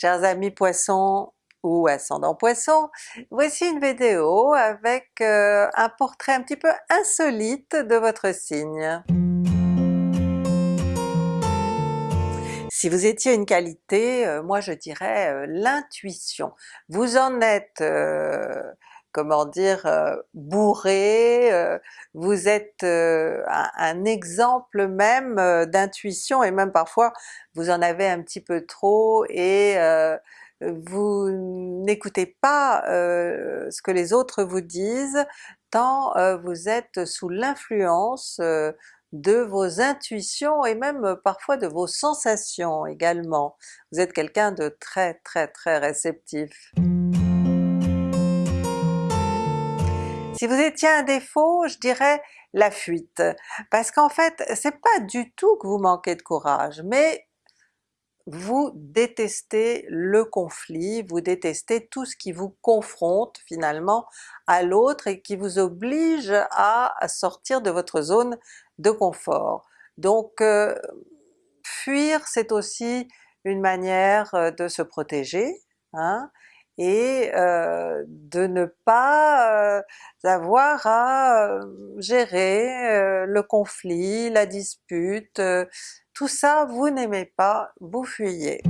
Chers amis Poissons ou ascendant Poisson, voici une vidéo avec euh, un portrait un petit peu insolite de votre signe. Si vous étiez une qualité, euh, moi je dirais euh, l'intuition. Vous en êtes comment dire, bourré, vous êtes un, exemple même d'intuition et même parfois vous en avez un petit peu trop et vous n'écoutez pas ce que les autres vous disent tant vous êtes sous l'influence de vos intuitions et même parfois de vos sensations également. Vous êtes quelqu'un de très très très réceptif. Si vous étiez un défaut, je dirais la fuite, parce qu'en fait c'est pas du tout que vous manquez de courage, mais vous détestez le conflit, vous détestez tout ce qui vous confronte finalement à l'autre et qui vous oblige à sortir de votre zone de confort. Donc euh, fuir c'est aussi une manière euh, de se protéger, hein, et euh, de ne pas euh, avoir à euh, gérer le conflit, la dispute, tout ça vous n'aimez pas, vous fuyez.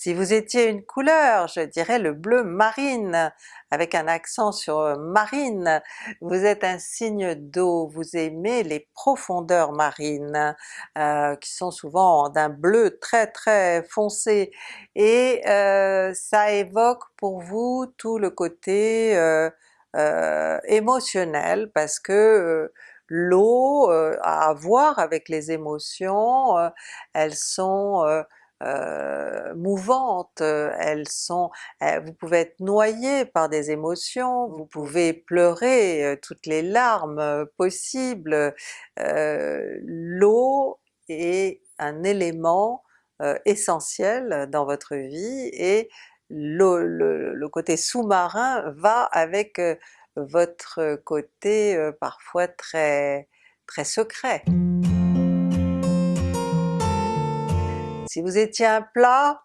Si vous étiez une couleur, je dirais le bleu marine, avec un accent sur euh, marine. Vous êtes un signe d'eau, vous aimez les profondeurs marines, euh, qui sont souvent d'un bleu très très foncé, et euh, ça évoque pour vous tout le côté émotionnel, parce que l'eau a à voir avec les émotions, elles sont euh, mouvantes, elles sont... Euh, vous pouvez être noyé par des émotions, vous pouvez pleurer euh, toutes les larmes possibles. L'eau est un élément essentiel dans votre vie et le, le côté sous-marin va avec votre côté parfois très très secret. Si vous étiez un plat,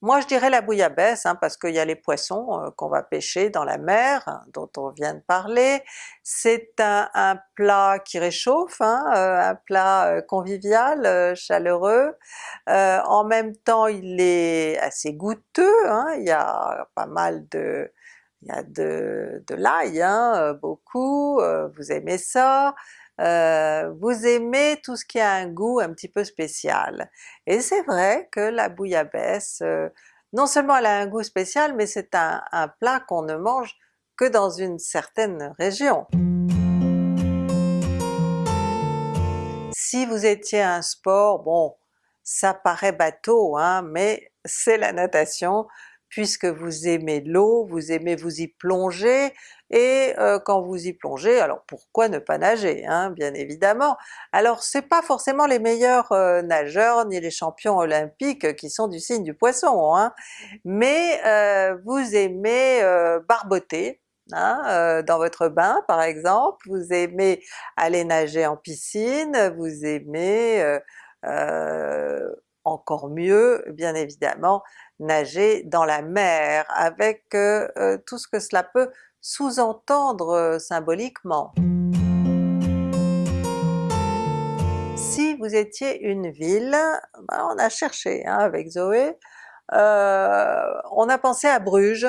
moi je dirais la bouillabaisse, hein, parce qu'il y a les poissons euh, qu'on va pêcher dans la mer, hein, dont on vient de parler. C'est un, plat qui réchauffe, hein, euh, un plat euh, convivial, chaleureux. en même temps il est assez goûteux, il y a pas mal de... il y a de l'ail, beaucoup, vous aimez ça. Euh, vous aimez tout ce qui a un goût un petit peu spécial. Et c'est vrai que la bouillabaisse, euh, non seulement elle a un goût spécial, mais c'est un, plat qu'on ne mange que dans une certaine région. Si vous étiez un sport, bon ça paraît bateau, hein, mais c'est la natation, puisque vous aimez l'eau, vous aimez vous y plonger, et euh, quand vous y plongez, alors pourquoi ne pas nager, hein, bien évidemment. Alors c'est pas forcément les meilleurs euh, nageurs ni les champions olympiques qui sont du signe du Poisson, hein, mais euh, vous aimez barboter, Hein, dans votre bain par exemple, vous aimez aller nager en piscine, vous aimez encore mieux bien évidemment nager dans la mer avec tout ce que cela peut sous-entendre euh, symboliquement. Si vous étiez une ville, ben, on a cherché hein, avec Zoé, euh, on a pensé à Bruges,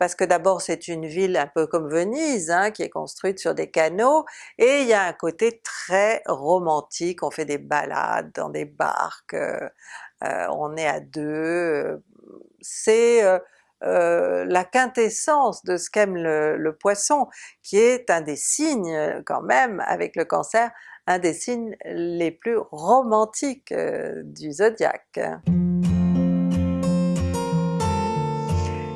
parce que d'abord c'est une ville un peu comme Venise, hein, qui est construite sur des canaux, et il y a un côté très romantique, on fait des balades dans des barques, euh, on est à deux, c'est euh, la quintessence de ce qu'aime le, Poisson, qui est un des signes quand même avec le Cancer, un des signes les plus romantiques euh, du zodiaque.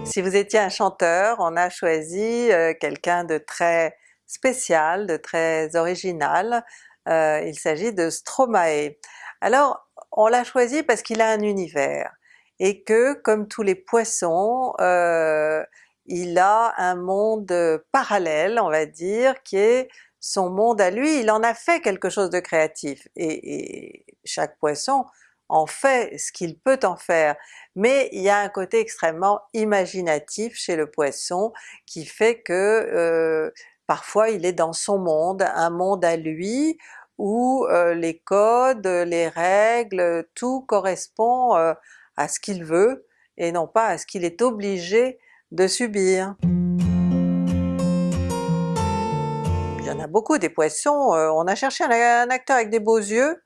Si vous étiez un chanteur, on a choisi euh, quelqu'un de très spécial, de très original, il s'agit de Stromae. Alors on l'a choisi parce qu'il a un univers, et que comme tous les poissons, euh, il a un monde parallèle on va dire, qui est son monde à lui, il en a fait quelque chose de créatif, et, chaque poisson en fait ce qu'il peut en faire, mais il y a un côté extrêmement imaginatif chez le Poisson qui fait que euh, parfois il est dans son monde, un monde à lui, où euh, les codes, les règles, tout correspond euh, à ce qu'il veut et non pas à ce qu'il est obligé de subir. Il y en a beaucoup des poissons, on a cherché un, acteur avec des beaux yeux,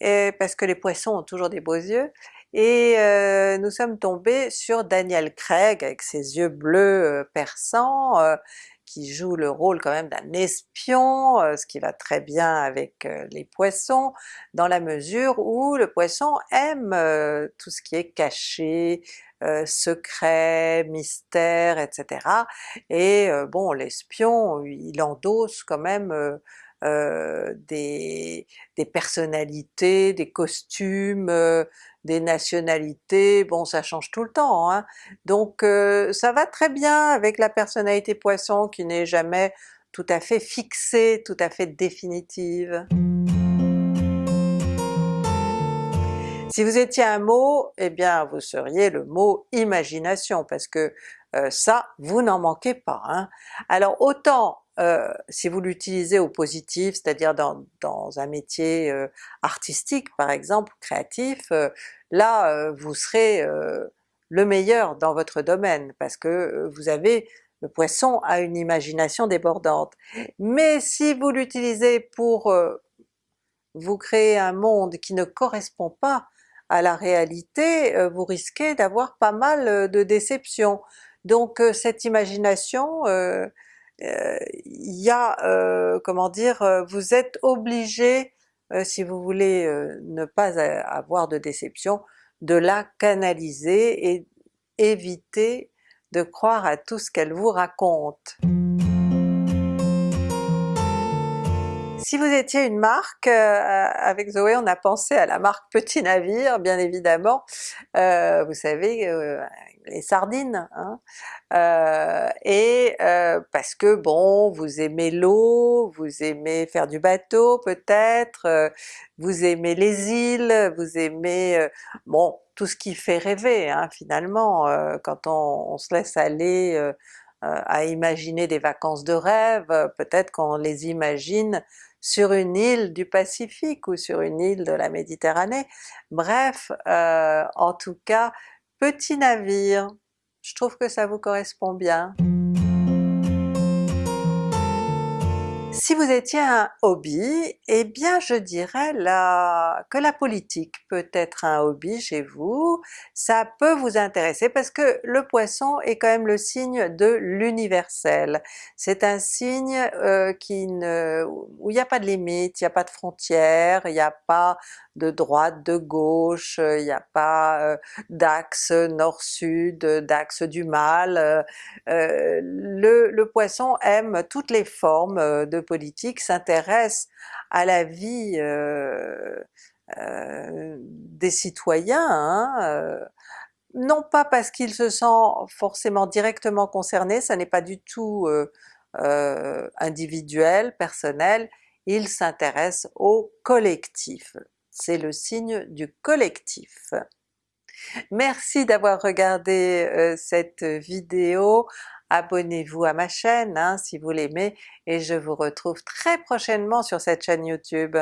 et parce que les poissons ont toujours des beaux yeux, et euh, nous sommes tombés sur Daniel Craig avec ses yeux bleus euh, perçants, euh, qui joue le rôle quand même d'un espion, ce qui va très bien avec les poissons, dans la mesure où le poisson aime tout ce qui est caché, secret, mystère, etc. Et bon l'espion il endosse quand même des, des, personnalités, des costumes, des nationalités, bon ça change tout le temps, hein. donc euh, ça va très bien avec la personnalité Poisson qui n'est jamais tout à fait fixée, tout à fait définitive. Si vous étiez un mot, eh bien vous seriez le mot imagination, parce que euh, ça, vous n'en manquez pas. Hein. Alors autant euh, si vous l'utilisez au positif, c'est-à-dire dans, un métier euh, artistique par exemple, créatif, là vous serez le meilleur dans votre domaine, parce que vous avez le Poisson a une imagination débordante. Mais si vous l'utilisez pour vous créer un monde qui ne correspond pas à la réalité, euh, vous risquez d'avoir pas mal euh, de déceptions. Donc euh, cette imagination, il y a, comment dire, vous êtes obligé, si vous voulez ne pas avoir de déception, de la canaliser et éviter de croire à tout ce qu'elle vous raconte. Si vous étiez une marque, euh, avec Zoé on a pensé à la marque Petit Navire bien évidemment, euh, vous savez euh, les sardines, hein? et parce que bon vous aimez l'eau, vous aimez faire du bateau peut-être, vous aimez les îles, vous aimez bon tout ce qui fait rêver hein, finalement quand on, se laisse aller à imaginer des vacances de rêve, peut-être qu'on les imagine sur une île du Pacifique ou sur une île de la Méditerranée. Bref, euh, en tout cas, petit navire, je trouve que ça vous correspond bien. Si vous étiez un hobby, eh bien je dirais que la politique peut être un hobby chez vous, ça peut vous intéresser parce que le Poisson est quand même le signe de l'universel. C'est un signe euh, qui ne, où il n'y a pas de limite, il n'y a pas de frontières, il n'y a pas de droite, de gauche, il n'y a pas euh, d'axe nord-sud, d'axe du mal. Euh, le, le, Poisson aime toutes les formes de s'intéresse à la vie des citoyens, hein, non pas parce qu'il se sent forcément directement concerné, ça n'est pas du tout individuel, personnel, il s'intéresse au collectif c'est le signe du collectif. Merci d'avoir regardé euh, cette vidéo, abonnez-vous à ma chaîne hein, si vous l'aimez et je vous retrouve très prochainement sur cette chaîne YouTube.